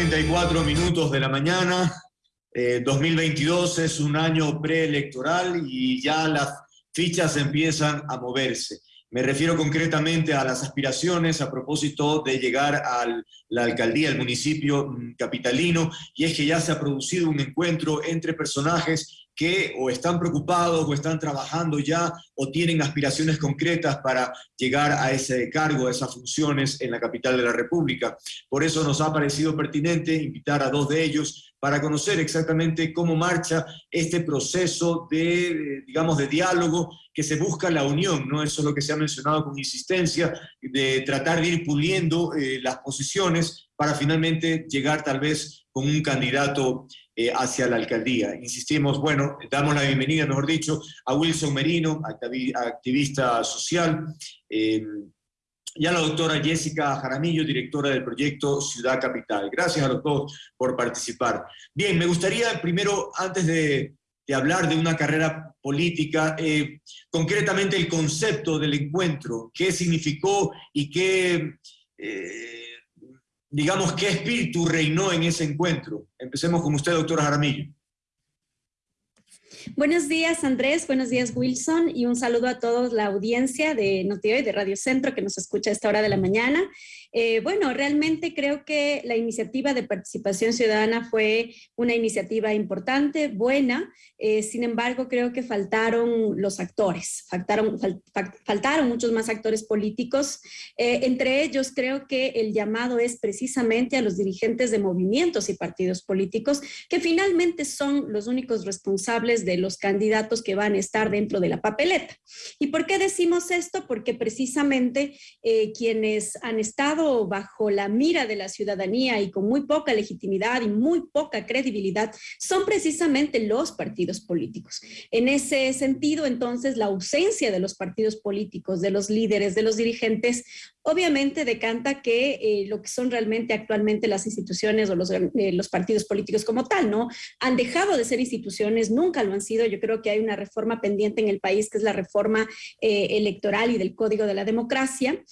34 minutos de la mañana. 2022 eh, es un año preelectoral y ya las fichas empiezan a moverse. Me refiero concretamente a las aspiraciones a propósito de llegar a la alcaldía, el municipio mm, capitalino, y es que ya se ha producido un encuentro entre personajes que o están preocupados o están trabajando ya o tienen aspiraciones concretas para llegar a ese cargo, a esas funciones en la capital de la República. Por eso nos ha parecido pertinente invitar a dos de ellos para conocer exactamente cómo marcha este proceso de, digamos, de diálogo que se busca la unión, ¿no? Eso es lo que se ha mencionado con insistencia, de tratar de ir puliendo eh, las posiciones para finalmente llegar tal vez con un candidato eh, hacia la alcaldía. Insistimos, bueno, damos la bienvenida, mejor dicho, a Wilson Merino, activista social, eh, y a la doctora Jessica Jaramillo, directora del proyecto Ciudad Capital. Gracias a los dos por participar. Bien, me gustaría primero, antes de, hablar de una carrera política, eh, concretamente el concepto del encuentro, qué significó y qué digamos, qué espíritu reinó en ese encuentro. Empecemos con usted, doctora Jaramillo. Buenos días, Andrés. Buenos días, Wilson. Y un saludo a toda la audiencia de Noticiero y de Radio Centro que nos escucha a esta hora de la mañana. Eh, bueno, realmente creo que la iniciativa de participación ciudadana fue una iniciativa importante, buena, eh, sin embargo creo que faltaron los actores, faltaron, muchos más actores políticos, eh, entre ellos creo que el llamado es precisamente a los dirigentes de movimientos y partidos políticos, que finalmente son los únicos responsables de los candidatos que van a estar dentro de la papeleta. ¿Y por qué decimos esto? Porque precisamente quienes han estado bajo la mira de la ciudadanía y con muy poca legitimidad y muy poca credibilidad son precisamente los partidos políticos. En ese sentido, entonces, la ausencia de los partidos políticos, de los líderes, de los dirigentes, obviamente decanta que eh, lo que son realmente actualmente las instituciones o los, eh, los, partidos políticos como tal, ¿no? Han dejado de ser instituciones, nunca lo han sido. Yo creo que hay una reforma pendiente en el país, que es la reforma eh, electoral y del Código de la Democracia.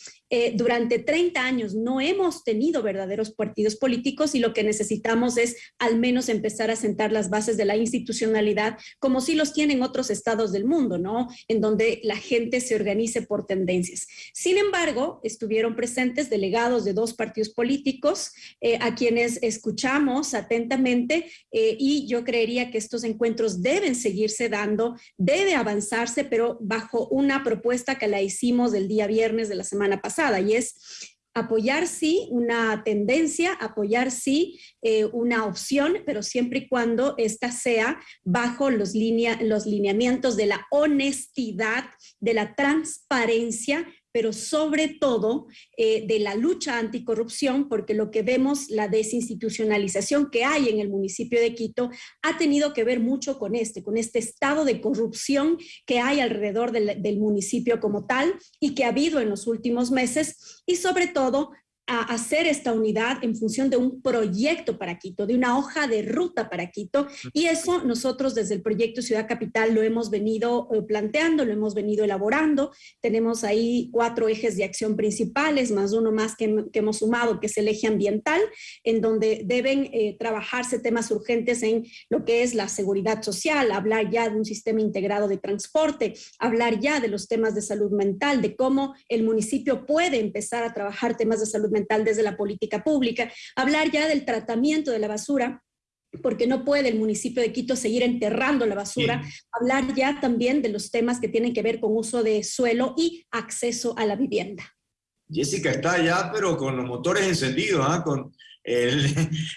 durante 30 años no hemos tenido verdaderos partidos políticos y lo que necesitamos es al menos empezar a sentar las bases de la institucionalidad, como si los tienen otros estados del mundo, ¿no? En donde la gente se organice por tendencias. Sin embargo, estuvieron presentes delegados de dos partidos políticos, eh, a quienes escuchamos atentamente eh, y yo creería que estos encuentros deben seguirse dando, debe avanzarse, pero bajo una propuesta que la hicimos el día viernes de la semana pasada y es apoyar sí una tendencia, apoyar sí eh, una opción, pero siempre y cuando esta sea bajo los, los lineamientos de la honestidad, de la transparencia pero sobre todo eh, de la lucha anticorrupción, porque lo que vemos, la desinstitucionalización que hay en el municipio de Quito, ha tenido que ver mucho con este, con este estado de corrupción que hay alrededor del, del municipio como tal y que ha habido en los últimos meses, y sobre todo a hacer esta unidad en función de un proyecto para Quito, de una hoja de ruta para Quito. Y eso nosotros desde el proyecto Ciudad Capital lo hemos venido eh, planteando, lo hemos venido elaborando. Tenemos ahí cuatro ejes de acción principales, más uno más que, hemos sumado, que es el eje ambiental, en donde deben eh, trabajarse temas urgentes en lo que es la seguridad social, hablar ya de un sistema integrado de transporte, hablar ya de los temas de salud mental, de cómo el municipio puede empezar a trabajar temas de salud mental desde la política pública, hablar ya del tratamiento de la basura, porque no puede el municipio de Quito seguir enterrando la basura, hablar ya también de los temas que tienen que ver con uso de suelo y acceso a la vivienda. Jessica está ya, pero con los motores encendidos, ¿ah? con el,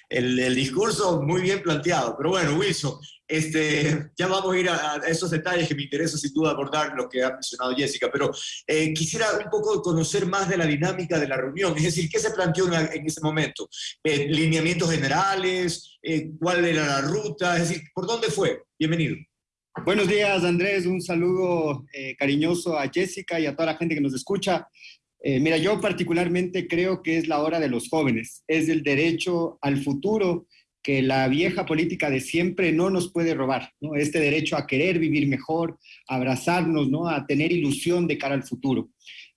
el, discurso muy bien planteado. Pero bueno, Wilson, este, ya vamos a ir a, esos detalles que me interesa sin duda abordar lo que ha mencionado Jessica, pero eh, quisiera un poco conocer más de la dinámica de la reunión, es decir, ¿qué se planteó en, ese momento? Eh, ¿Lineamientos generales? Eh, ¿Cuál era la ruta? Es decir, ¿por dónde fue? Bienvenido. Buenos días, Andrés. Un saludo cariñoso a Jessica y a toda la gente que nos escucha. Eh, mira, yo particularmente creo que es la hora de los jóvenes, es el derecho al futuro que la vieja política de siempre no nos puede robar. Este derecho a querer vivir mejor, a abrazarnos, ¿no? A tener ilusión de cara al futuro.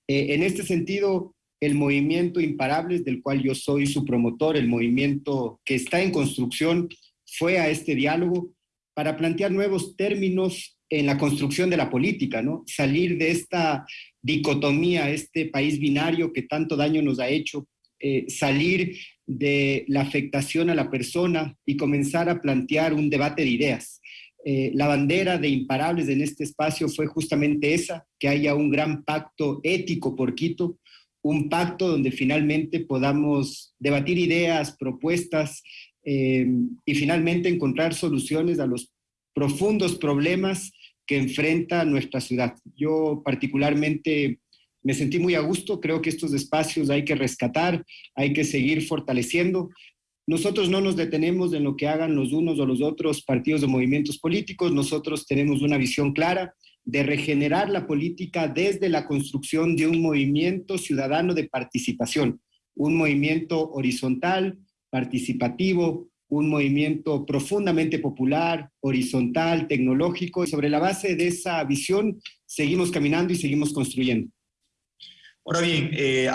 Eh, en este sentido, el movimiento Imparables, del cual yo soy su promotor, el movimiento que está en construcción, fue a este diálogo para plantear nuevos términos en la construcción de la política, ¿no? Salir de esta dicotomía, este país binario que tanto daño nos ha hecho, eh, salir de la afectación a la persona y comenzar a plantear un debate de ideas. Eh, la bandera de imparables en este espacio fue justamente esa, que haya un gran pacto ético por Quito, un pacto donde finalmente podamos debatir ideas, propuestas eh, y finalmente encontrar soluciones a los profundos problemas que enfrenta nuestra ciudad. Yo particularmente me sentí muy a gusto, creo que estos espacios hay que rescatar, hay que seguir fortaleciendo. Nosotros no nos detenemos en lo que hagan los unos o los otros partidos o movimientos políticos, nosotros tenemos una visión clara de regenerar la política desde la construcción de un movimiento ciudadano de participación, un movimiento horizontal, participativo, un movimiento profundamente popular, horizontal, tecnológico, y sobre la base de esa visión seguimos caminando y seguimos construyendo. Ahora bien, eh,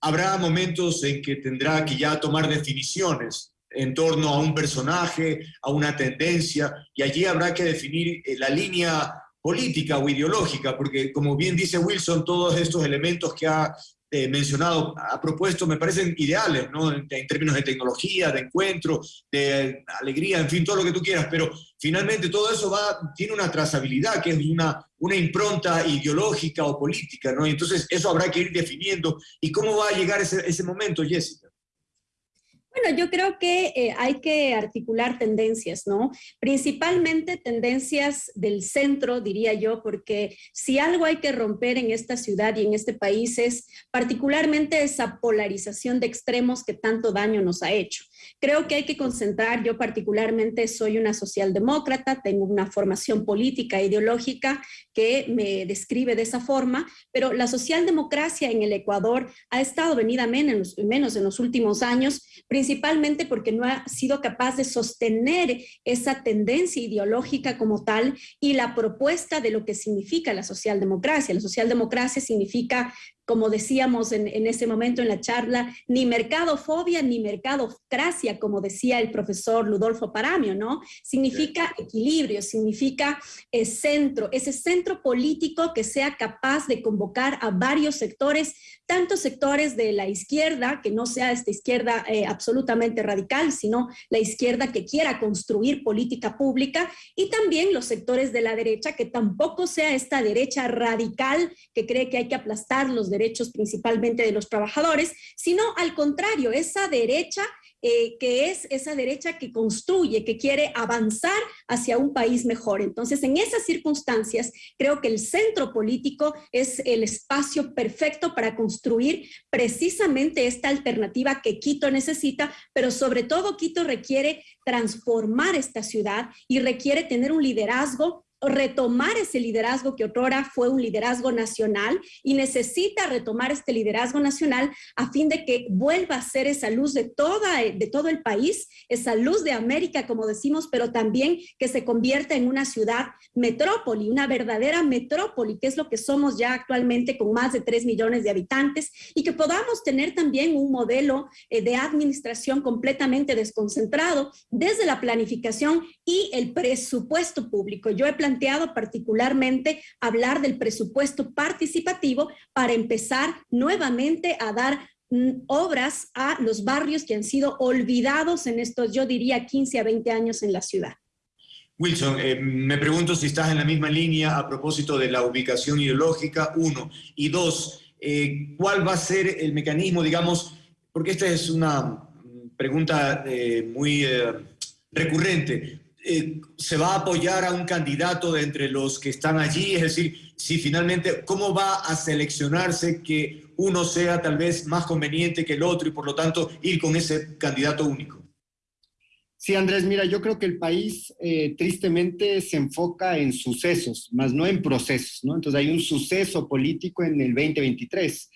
habrá momentos en que tendrá que ya tomar definiciones en torno a un personaje, a una tendencia, y allí habrá que definir eh, la línea política o ideológica, porque como bien dice Wilson, todos estos elementos que ha eh, mencionado, ha propuesto, me parecen ideales, ¿no? En, términos de tecnología, de encuentro, de alegría, en fin, todo lo que tú quieras, pero finalmente todo eso va, tiene una trazabilidad, que es una, una impronta ideológica o política, ¿no? entonces eso habrá que ir definiendo. ¿Y cómo va a llegar ese, ese momento, Jessica? Bueno, yo creo que eh, hay que articular tendencias, ¿no? Principalmente tendencias del centro, diría yo, porque si algo hay que romper en esta ciudad y en este país es particularmente esa polarización de extremos que tanto daño nos ha hecho. Creo que hay que concentrar, yo particularmente soy una socialdemócrata, tengo una formación política e ideológica que me describe de esa forma, pero la socialdemocracia en el Ecuador ha estado venida menos, menos en los últimos años, principalmente porque no ha sido capaz de sostener esa tendencia ideológica como tal y la propuesta de lo que significa la socialdemocracia. La socialdemocracia significa como decíamos en, ese momento en la charla, ni mercadofobia ni mercadocracia, como decía el profesor Ludolfo Paramio, ¿no? Significa equilibrio, significa eh, centro, ese centro político que sea capaz de convocar a varios sectores tanto sectores de la izquierda, que no sea esta izquierda eh, absolutamente radical, sino la izquierda que quiera construir política pública, y también los sectores de la derecha, que tampoco sea esta derecha radical que cree que hay que aplastar los derechos principalmente de los trabajadores, sino al contrario, esa derecha eh, que es esa derecha que construye, que quiere avanzar hacia un país mejor. Entonces, en esas circunstancias, creo que el centro político es el espacio perfecto para construir precisamente esta alternativa que Quito necesita, pero sobre todo Quito requiere transformar esta ciudad y requiere tener un liderazgo retomar ese liderazgo que otrora fue un liderazgo nacional y necesita retomar este liderazgo nacional a fin de que vuelva a ser esa luz de, toda, de todo el país, esa luz de América, como decimos, pero también que se convierta en una ciudad metrópoli, una verdadera metrópoli, que es lo que somos ya actualmente con más de 3 millones de habitantes y que podamos tener también un modelo eh, de administración completamente desconcentrado desde la planificación y el presupuesto público. Yo he planteado particularmente hablar del presupuesto participativo para empezar nuevamente a dar mm, obras a los barrios que han sido olvidados en estos, yo diría, 15 a 20 años en la ciudad. Wilson, eh, me pregunto si estás en la misma línea a propósito de la ubicación ideológica, uno. Y dos, eh, ¿cuál va a ser el mecanismo, digamos, porque esta es una pregunta eh, muy recurrente, eh, se va a apoyar a un candidato de entre los que están allí, es decir, si finalmente, ¿cómo va a seleccionarse que uno sea tal vez más conveniente que el otro y por lo tanto ir con ese candidato único? Sí, Andrés, mira, yo creo que el país eh, tristemente se enfoca en sucesos, más no en procesos, ¿no? Entonces hay un suceso político en el 2023.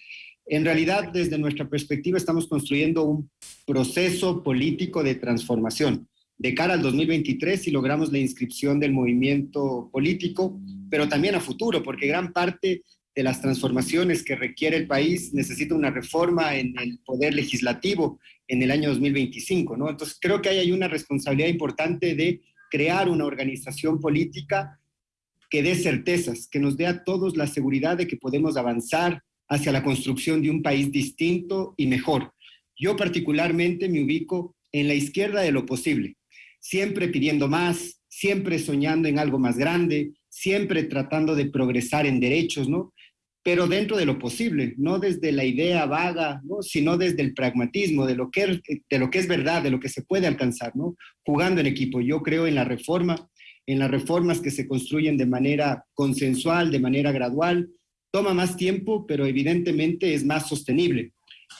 En realidad, desde nuestra perspectiva, estamos construyendo un proceso político de transformación de cara al 2023 si logramos la inscripción del movimiento político, pero también a futuro, porque gran parte de las transformaciones que requiere el país, necesita una reforma en el poder legislativo en el año 2025, ¿no? Entonces creo que ahí hay una responsabilidad importante de crear una organización política que dé certezas, que nos dé a todos la seguridad de que podemos avanzar hacia la construcción de un país distinto y mejor. Yo particularmente me ubico en la izquierda de lo posible, siempre pidiendo más, siempre soñando en algo más grande, siempre tratando de progresar en derechos, ¿no? Pero dentro de lo posible, no desde la idea vaga, ¿no? sino desde el pragmatismo, de lo, que, de lo que es verdad, de lo que se puede alcanzar, ¿no? Jugando en equipo. Yo creo en la reforma, en las reformas que se construyen de manera consensual, de manera gradual. Toma más tiempo, pero evidentemente es más sostenible.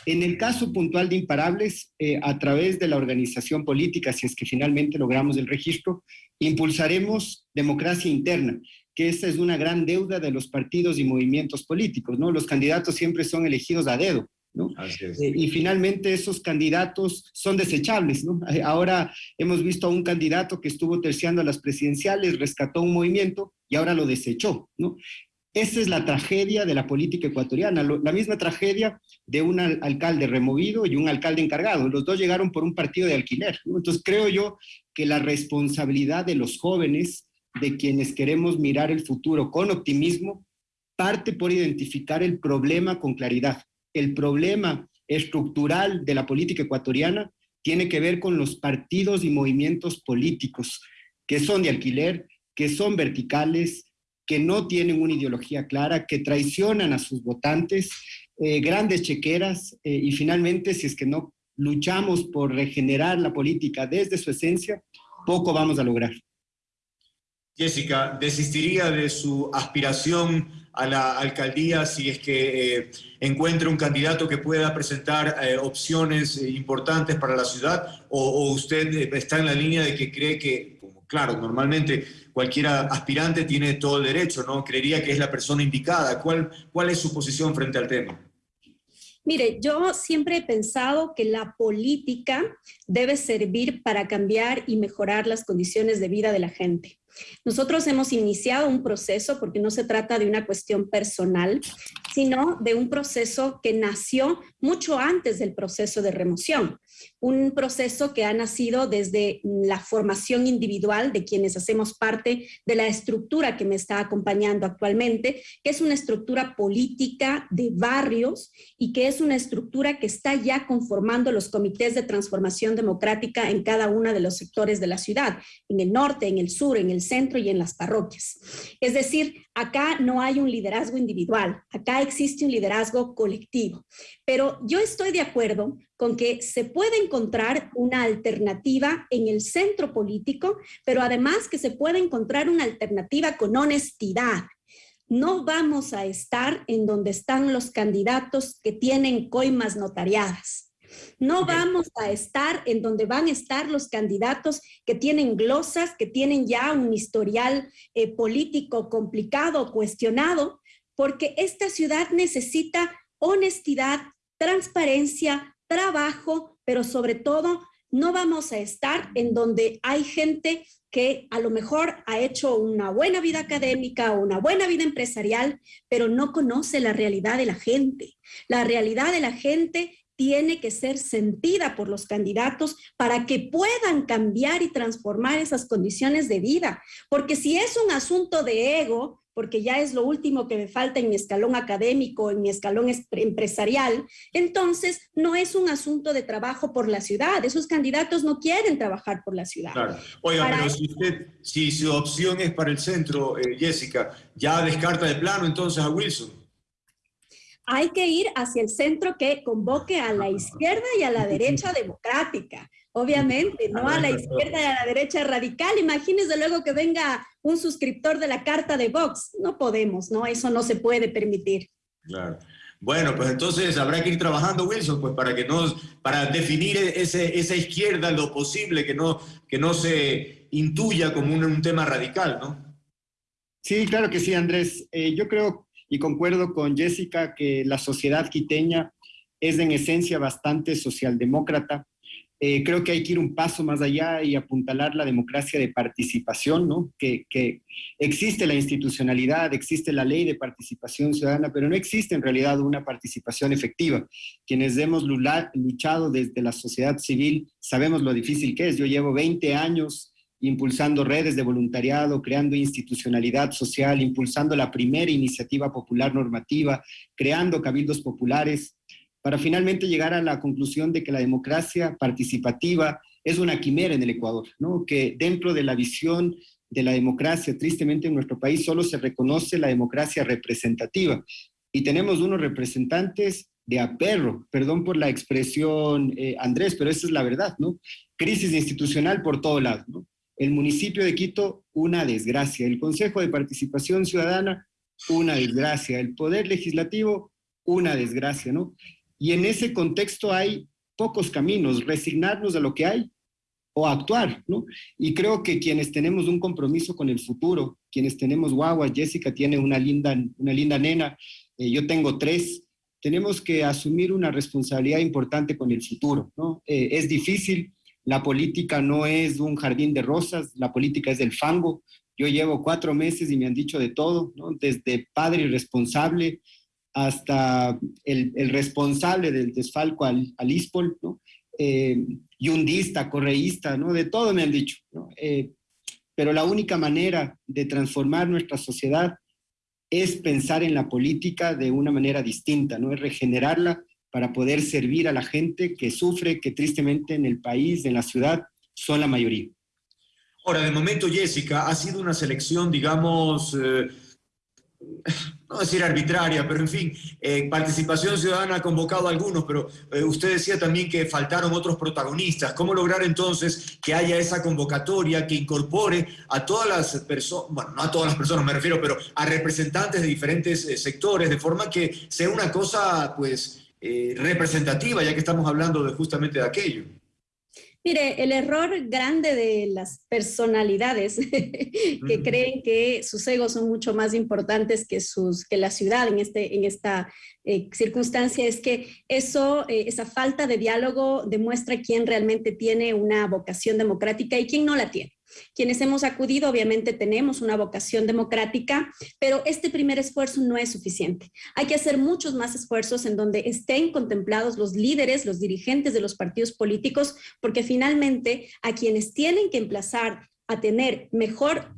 En el caso puntual de imparables, eh, a través de la organización política, si es que finalmente logramos el registro, impulsaremos democracia interna, que esa es una gran deuda de los partidos y movimientos políticos, ¿no? Los candidatos siempre son elegidos a dedo, ¿no? Eh, y finalmente esos candidatos son desechables, ¿no? Eh, ahora hemos visto a un candidato que estuvo terciando a las presidenciales, rescató un movimiento y ahora lo desechó, ¿no? Esa es la tragedia de la política ecuatoriana, la misma tragedia de un alcalde removido y un alcalde encargado. Los dos llegaron por un partido de alquiler. Entonces creo yo que la responsabilidad de los jóvenes, de quienes queremos mirar el futuro con optimismo, parte por identificar el problema con claridad. El problema estructural de la política ecuatoriana tiene que ver con los partidos y movimientos políticos que son de alquiler, que son verticales, que no tienen una ideología clara, que traicionan a sus votantes, eh, grandes chequeras eh, y finalmente si es que no luchamos por regenerar la política desde su esencia, poco vamos a lograr. Jessica, ¿desistiría de su aspiración a la alcaldía si es que eh, encuentra un candidato que pueda presentar opciones importantes para la ciudad? ¿O, usted está en la línea de que cree que, claro, normalmente cualquier aspirante tiene todo el derecho, ¿no? Creería que es la persona indicada. ¿Cuál, cuál es su posición frente al tema? Mire, yo siempre he pensado que la política debe servir para cambiar y mejorar las condiciones de vida de la gente. Nosotros hemos iniciado un proceso, porque no se trata de una cuestión personal, sino de un proceso que nació mucho antes del proceso de remoción un proceso que ha nacido desde la formación individual de quienes hacemos parte de la estructura que me está acompañando actualmente, que es una estructura política de barrios y que es una estructura que está ya conformando los comités de transformación democrática en cada uno de los sectores de la ciudad, en el norte, en el sur, en el centro y en las parroquias. Es decir, acá no hay un liderazgo individual, acá existe un liderazgo colectivo. Pero yo estoy de acuerdo con que se puede encontrar una alternativa en el centro político, pero además que se puede encontrar una alternativa con honestidad. No vamos a estar en donde están los candidatos que tienen coimas notariadas. No vamos a estar en donde van a estar los candidatos que tienen glosas, que tienen ya un historial eh, político complicado, cuestionado, porque esta ciudad necesita honestidad, transparencia, trabajo, pero sobre todo no vamos a estar en donde hay gente que a lo mejor ha hecho una buena vida académica o una buena vida empresarial, pero no conoce la realidad de la gente. La realidad de la gente tiene que ser sentida por los candidatos para que puedan cambiar y transformar esas condiciones de vida. Porque si es un asunto de ego, porque ya es lo último que me falta en mi escalón académico, en mi escalón empresarial, entonces no es un asunto de trabajo por la ciudad. Esos candidatos no quieren trabajar por la ciudad. Claro. Oiga, pero si, usted, si su opción es para el centro, eh, Jessica, ¿ya descarta de plano entonces a Wilson? Hay que ir hacia el centro que convoque a la izquierda y a la derecha democrática obviamente, no a la izquierda y a la derecha radical. Imagínese luego que venga un suscriptor de la carta de Vox. No podemos, ¿no? Eso no se puede permitir. Claro. Bueno, pues entonces habrá que ir trabajando, Wilson, pues para que no, para definir ese, esa izquierda lo posible, que no, que no se intuya como un, tema radical, ¿no? Sí, claro que sí, Andrés. Eh, yo creo y concuerdo con Jessica que la sociedad quiteña es en esencia bastante socialdemócrata Eh, creo que hay que ir un paso más allá y apuntalar la democracia de participación, ¿no? Que, que, existe la institucionalidad, existe la ley de participación ciudadana, pero no existe en realidad una participación efectiva. Quienes hemos luchado desde la sociedad civil sabemos lo difícil que es. Yo llevo 20 años impulsando redes de voluntariado, creando institucionalidad social, impulsando la primera iniciativa popular normativa, creando cabildos populares, para finalmente llegar a la conclusión de que la democracia participativa es una quimera en el Ecuador, ¿no? que dentro de la visión de la democracia, tristemente en nuestro país solo se reconoce la democracia representativa y tenemos unos representantes de aperro, perdón por la expresión eh, Andrés, pero esa es la verdad, ¿no? Crisis institucional por todo lado, ¿no? El municipio de Quito, una desgracia. El Consejo de Participación Ciudadana, una desgracia. El Poder Legislativo, una desgracia, ¿no? Y en ese contexto hay pocos caminos, resignarnos a lo que hay o actuar, ¿no? Y creo que quienes tenemos un compromiso con el futuro, quienes tenemos guagua, Jessica tiene una linda, una linda nena, eh, yo tengo tres, tenemos que asumir una responsabilidad importante con el futuro, ¿no? Eh, es difícil, la política no es un jardín de rosas, la política es del fango. Yo llevo cuatro meses y me han dicho de todo, ¿no? Desde padre irresponsable hasta el, responsable del desfalco al, al ISPOL, ¿no? Eh, yundista, correísta, ¿no? De todo me han dicho, ¿no? Eh, pero la única manera de transformar nuestra sociedad es pensar en la política de una manera distinta, ¿no? Es regenerarla para poder servir a la gente que sufre, que tristemente en el país, en la ciudad, son la mayoría. Ahora, de momento, Jessica, ha sido una selección, digamos, eh, no decir arbitraria, pero en fin, eh, Participación Ciudadana ha convocado a algunos, pero eh, usted decía también que faltaron otros protagonistas. ¿Cómo lograr entonces que haya esa convocatoria que incorpore a todas las personas, bueno, no a todas las personas me refiero, pero a representantes de diferentes eh, sectores, de forma que sea una cosa, pues, representativa, ya que estamos hablando de justamente de aquello? Mire, el error grande de las personalidades que creen que sus egos son mucho más importantes que, sus, que la ciudad en, este, en esta eh, circunstancia es que eso, eh, esa falta de diálogo demuestra quién realmente tiene una vocación democrática y quién no la tiene. Quienes hemos acudido obviamente tenemos una vocación democrática, pero este primer esfuerzo no es suficiente. Hay que hacer muchos más esfuerzos en donde estén contemplados los líderes, los dirigentes de los partidos políticos, porque finalmente a quienes tienen que emplazar a tener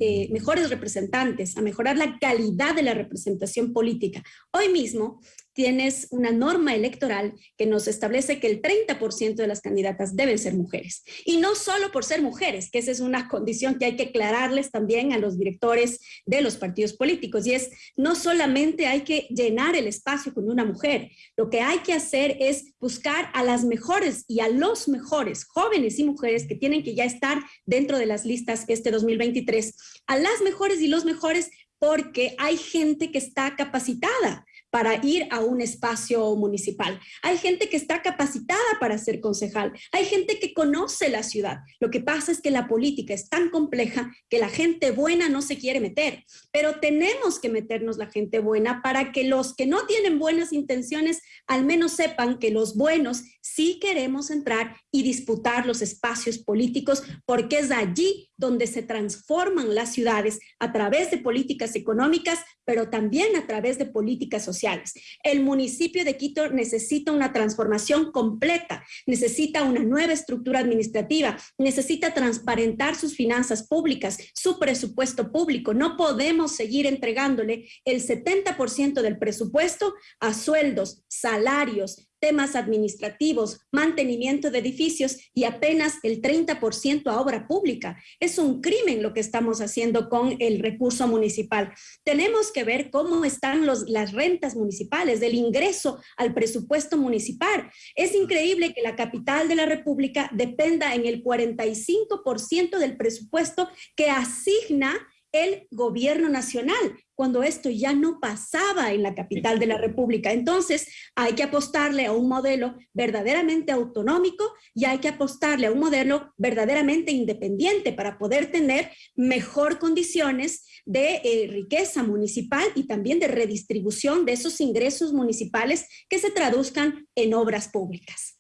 eh, mejores representantes, a mejorar la calidad de la representación política. Hoy mismo tienes una norma electoral que nos establece que el 30% de las candidatas deben ser mujeres. Y no solo por ser mujeres, que esa es una condición que hay que aclararles también a los directores de los partidos políticos. Y es, no solamente hay que llenar el espacio con una mujer, lo que hay que hacer es buscar a las mejores y a los mejores jóvenes y mujeres que tienen que ya estar dentro de las listas este 2023, a las mejores y los mejores porque hay gente que está capacitada para ir a un espacio municipal. Hay gente que está capacitada para ser concejal. Hay gente que conoce la ciudad. Lo que pasa es que la política es tan compleja que la gente buena no se quiere meter. Pero tenemos que meternos la gente buena para que los que no tienen buenas intenciones al menos sepan que los buenos sí queremos entrar y disputar los espacios políticos porque es allí donde se transforman las ciudades a través de políticas económicas, pero también a través de políticas sociales. El municipio de Quito necesita una transformación completa, necesita una nueva estructura administrativa, necesita transparentar sus finanzas públicas, su presupuesto público. No podemos seguir entregándole el 70% del presupuesto a sueldos, salarios, temas administrativos, mantenimiento de edificios y apenas el 30% a obra pública. Es un crimen lo que estamos haciendo con el recurso municipal. Tenemos que ver cómo están las rentas municipales, del ingreso al presupuesto municipal. Es increíble que la capital de la República dependa en el 45% del presupuesto que asigna el gobierno nacional, cuando esto ya no pasaba en la capital de la República. Entonces, hay que apostarle a un modelo verdaderamente autonómico y hay que apostarle a un modelo verdaderamente independiente para poder tener mejor condiciones de eh, riqueza municipal y también de redistribución de esos ingresos municipales que se traduzcan en obras públicas.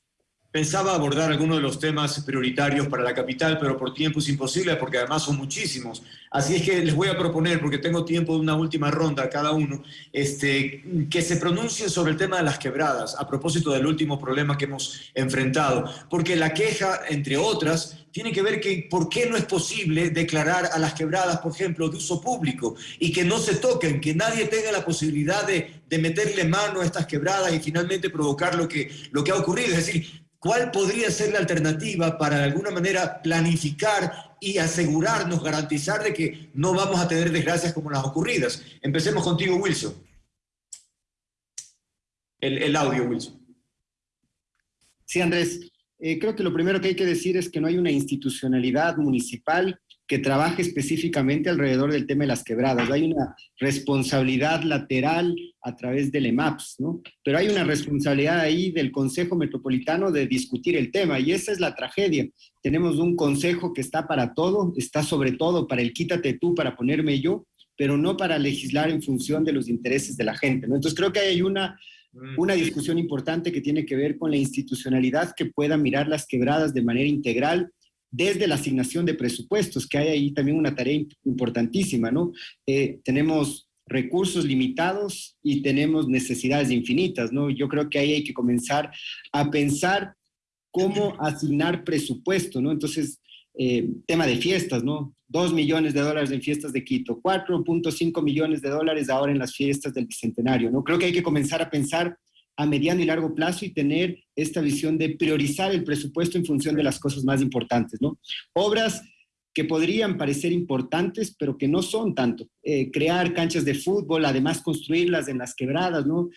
Pensaba abordar algunos de los temas prioritarios para la capital, pero por tiempo es imposible porque además son muchísimos. Así es que les voy a proponer, porque tengo tiempo de una última ronda a cada uno, este, que se pronuncien sobre el tema de las quebradas, a propósito del último problema que hemos enfrentado. Porque la queja, entre otras, tiene que ver que por qué no es posible declarar a las quebradas, por ejemplo, de uso público y que no se toquen, que nadie tenga la posibilidad de, de meterle mano a estas quebradas y finalmente provocar lo que, lo que ha ocurrido. Es decir, ¿Cuál podría ser la alternativa para de alguna manera planificar y asegurarnos, garantizar de que no vamos a tener desgracias como las ocurridas? Empecemos contigo, Wilson. El, audio, Wilson. Sí, Andrés. Eh, creo que lo primero que hay que decir es que no hay una institucionalidad municipal que trabaje específicamente alrededor del tema de las quebradas. Hay una responsabilidad lateral a través del EMAPS, ¿no? Pero hay una responsabilidad ahí del Consejo Metropolitano de discutir el tema y esa es la tragedia. Tenemos un consejo que está para todo, está sobre todo para el quítate tú, para ponerme yo, pero no para legislar en función de los intereses de la gente, ¿no? Entonces creo que hay una, mm. una discusión importante que tiene que ver con la institucionalidad que pueda mirar las quebradas de manera integral, desde la asignación de presupuestos, que hay ahí también una tarea importantísima, ¿no? Eh, tenemos recursos limitados y tenemos necesidades infinitas, ¿no? Yo creo que ahí hay que comenzar a pensar cómo asignar presupuesto, ¿no? Entonces, eh, tema de fiestas, ¿no? Dos millones de dólares en fiestas de Quito, 4.5 millones de dólares ahora en las fiestas del Bicentenario, ¿no? Creo que hay que comenzar a pensar a mediano y largo plazo y tener esta visión de priorizar el presupuesto en función de las cosas más importantes, ¿no? Obras que podrían parecer importantes, pero que no son tanto. Eh, crear canchas de fútbol, además construirlas en las quebradas, ¿no?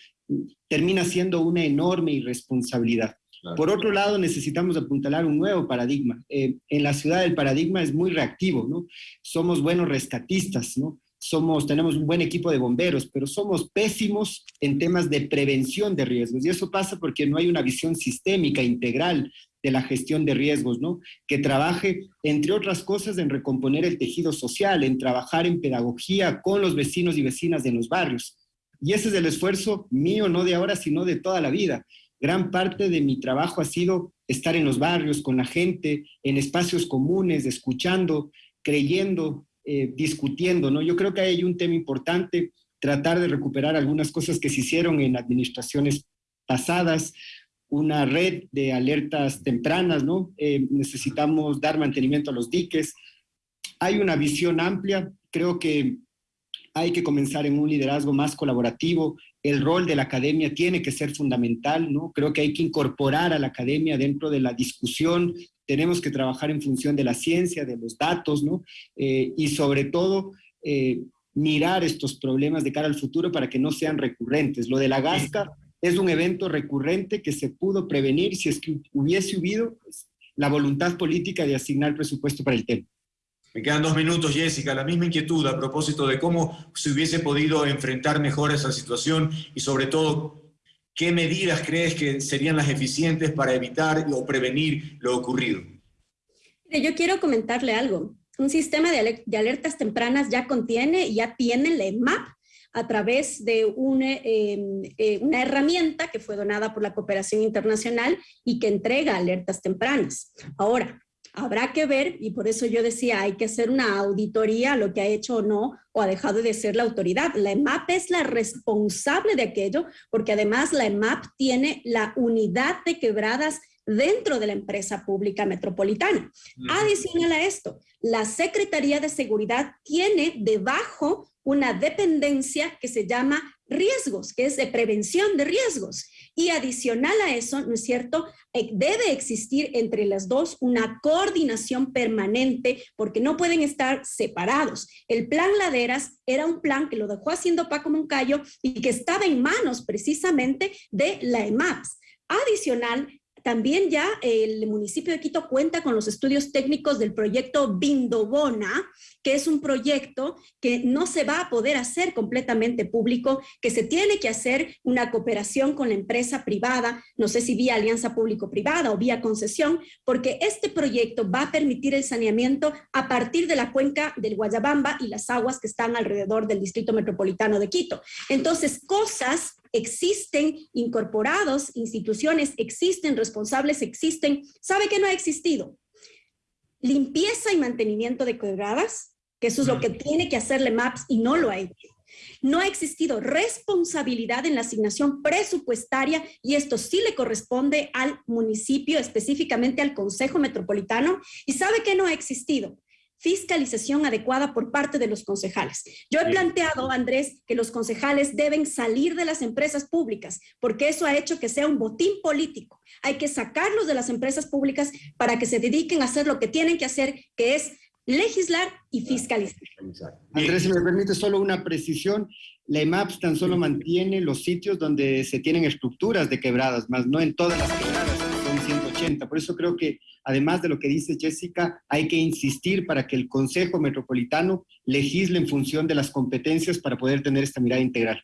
Termina siendo una enorme irresponsabilidad. Por otro lado, necesitamos apuntalar un nuevo paradigma. Eh, en la ciudad el paradigma es muy reactivo, ¿no? Somos buenos rescatistas, ¿no? Somos, tenemos un buen equipo de bomberos, pero somos pésimos en temas de prevención de riesgos. Y eso pasa porque no hay una visión sistémica, integral de la gestión de riesgos, ¿no? Que trabaje, entre otras cosas, en recomponer el tejido social, en trabajar en pedagogía con los vecinos y vecinas de los barrios. Y ese es el esfuerzo mío, no de ahora, sino de toda la vida. Gran parte de mi trabajo ha sido estar en los barrios, con la gente, en espacios comunes, escuchando, creyendo, eh, discutiendo, ¿no? Yo creo que hay un tema importante, tratar de recuperar algunas cosas que se hicieron en administraciones pasadas, una red de alertas tempranas, ¿no? Eh, necesitamos dar mantenimiento a los diques. Hay una visión amplia, creo que hay que comenzar en un liderazgo más colaborativo, el rol de la academia tiene que ser fundamental, ¿no? Creo que hay que incorporar a la academia dentro de la discusión tenemos que trabajar en función de la ciencia, de los datos, ¿no? Eh, y sobre todo, eh, mirar estos problemas de cara al futuro para que no sean recurrentes. Lo de la gasca es un evento recurrente que se pudo prevenir si es que hubiese habido pues, la voluntad política de asignar presupuesto para el tema. Me quedan dos minutos, Jessica. La misma inquietud a propósito de cómo se hubiese podido enfrentar mejor esa situación y sobre todo ¿Qué medidas crees que serían las eficientes para evitar o prevenir lo ocurrido? Yo quiero comentarle algo. Un sistema de, alertas tempranas ya contiene, ya tiene la EMAP a través de una, em, eh, una herramienta que fue donada por la cooperación internacional y que entrega alertas tempranas. Ahora, Habrá que ver, y por eso yo decía, hay que hacer una auditoría a lo que ha hecho o no, o ha dejado de ser la autoridad. La EMAP es la responsable de aquello, porque además la EMAP tiene la unidad de quebradas dentro de la empresa pública metropolitana. Adicional a esto, la Secretaría de Seguridad tiene debajo una dependencia que se llama riesgos, que es de prevención de riesgos. Y adicional a eso, ¿no es cierto? Eh, debe existir entre las dos una coordinación permanente porque no pueden estar separados. El plan Laderas era un plan que lo dejó haciendo Paco Moncayo y que estaba en manos precisamente de la EMAPS. Adicional, también ya el municipio de Quito cuenta con los estudios técnicos del proyecto Bindobona, que es un proyecto que no se va a poder hacer completamente público, que se tiene que hacer una cooperación con la empresa privada, no sé si vía alianza público-privada o vía concesión, porque este proyecto va a permitir el saneamiento a partir de la cuenca del Guayabamba y las aguas que están alrededor del Distrito Metropolitano de Quito. Entonces, cosas existen incorporados, instituciones existen, responsables existen. ¿Sabe que no ha existido? Limpieza y mantenimiento de quebradas, que eso es lo que tiene que hacerle MAPS y no lo ha hecho. No ha existido responsabilidad en la asignación presupuestaria y esto sí le corresponde al municipio, específicamente al Consejo Metropolitano. ¿Y sabe que no ha existido? fiscalización adecuada por parte de los concejales. Yo he planteado, Andrés, que los concejales deben salir de las empresas públicas, porque eso ha hecho que sea un botín político. Hay que sacarlos de las empresas públicas para que se dediquen a hacer lo que tienen que hacer, que es legislar y fiscalizar. Andrés, si me permite solo una precisión, la EMAPS tan solo mantiene los sitios donde se tienen estructuras de quebradas, más no en todas las quebradas, son 180. Por eso creo que, además de lo que dice Jessica, hay que insistir para que el Consejo Metropolitano legisle en función de las competencias para poder tener esta mirada integral.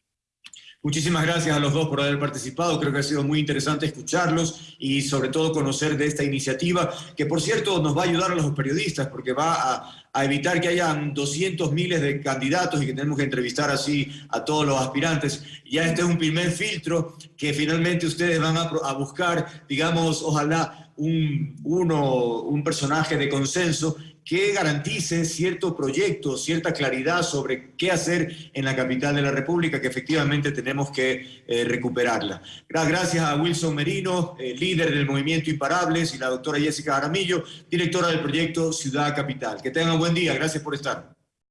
Muchísimas gracias a los dos por haber participado, creo que ha sido muy interesante escucharlos y sobre todo conocer de esta iniciativa, que por cierto nos va a ayudar a los periodistas porque va a, evitar que hayan 200 miles de candidatos y que tenemos que entrevistar así a todos los aspirantes. Ya este es un primer filtro que finalmente ustedes van a, a buscar, digamos, ojalá un, uno, un personaje de consenso que garantice cierto proyecto, cierta claridad sobre qué hacer en la capital de la República, que efectivamente tenemos que eh, recuperarla. Gracias a Wilson Merino, eh, líder del Movimiento Imparables, y la doctora Jessica Aramillo, directora del proyecto Ciudad Capital. Que tengan buen día, gracias por estar.